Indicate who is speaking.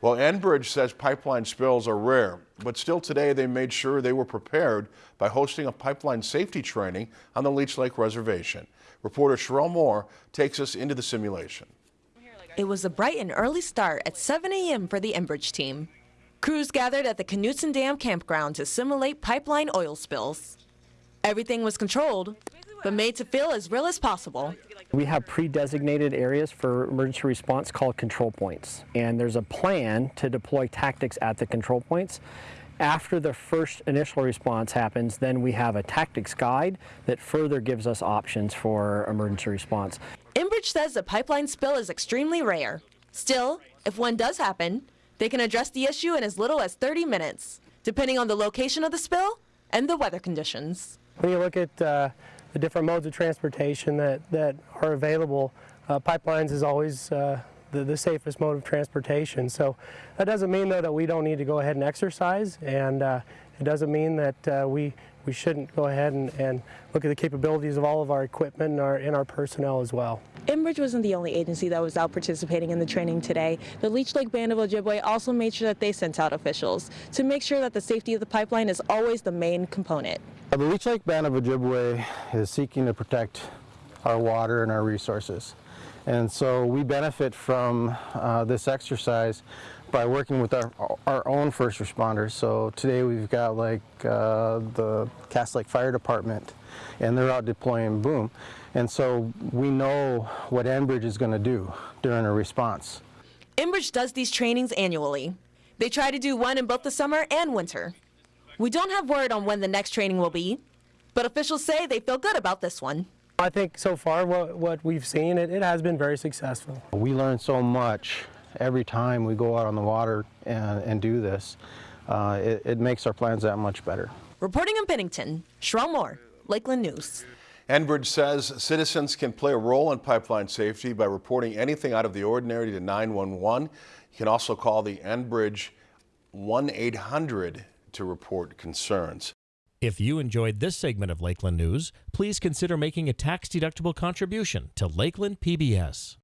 Speaker 1: Well, Enbridge says pipeline spills are rare, but still today they made sure they were prepared by hosting a pipeline safety training on the Leech Lake Reservation. Reporter Sherelle Moore takes us into the simulation.
Speaker 2: It was a bright and early start at 7 a.m. for the Enbridge team. Crews gathered at the Knutson Dam campground to simulate pipeline oil spills. Everything was controlled, but made to feel as real as possible.
Speaker 3: We have pre-designated areas for emergency response called control points, and there's a plan to deploy tactics at the control points. After the first initial response happens, then we have a tactics guide that further gives us options for emergency response.
Speaker 2: Enbridge says a pipeline spill is extremely rare. Still, if one does happen, they can address the issue in as little as 30 minutes, depending on the location of the spill and the weather conditions.
Speaker 4: When you look at uh, the different modes of transportation that, that are available, uh, pipelines is always uh, the, the, safest mode of transportation. So that doesn't mean though that we don't need to go ahead and exercise and uh, it doesn't mean that uh, we, we shouldn't go ahead and, and, look at the capabilities of all of our equipment and our, and our personnel as well.
Speaker 5: Enbridge wasn't the only agency that was out participating in the training today. The Leech Lake Band of Ojibwe also made sure that they sent out officials to make sure that the safety of the pipeline is always the main component.
Speaker 6: The Leech Lake Band of Ojibwe is seeking to protect our water and our resources. And so we benefit from uh, this exercise by working with our, our own first responders. So today we've got like uh, the Cass Lake Fire Department and they're out deploying boom. And so we know what Enbridge is going to do during a response.
Speaker 2: Enbridge does these trainings annually. They try to do one in both the summer and winter. We don't have word on when the next training will be, but officials say they feel good about this one.
Speaker 4: I think so far what, what we've seen, it, it has been very successful.
Speaker 6: We learned so much every time we go out on the water and, and do this. Uh, it, it, makes our plans that much better.
Speaker 2: Reporting in Pennington, Sherelle Moore, Lakeland News.
Speaker 1: Enbridge says citizens can play a role in pipeline safety by reporting anything out of the ordinary to 911. You can also call the Enbridge 1-800 to report concerns.
Speaker 7: If you enjoyed this segment of Lakeland News, please consider making a tax-deductible contribution to Lakeland PBS.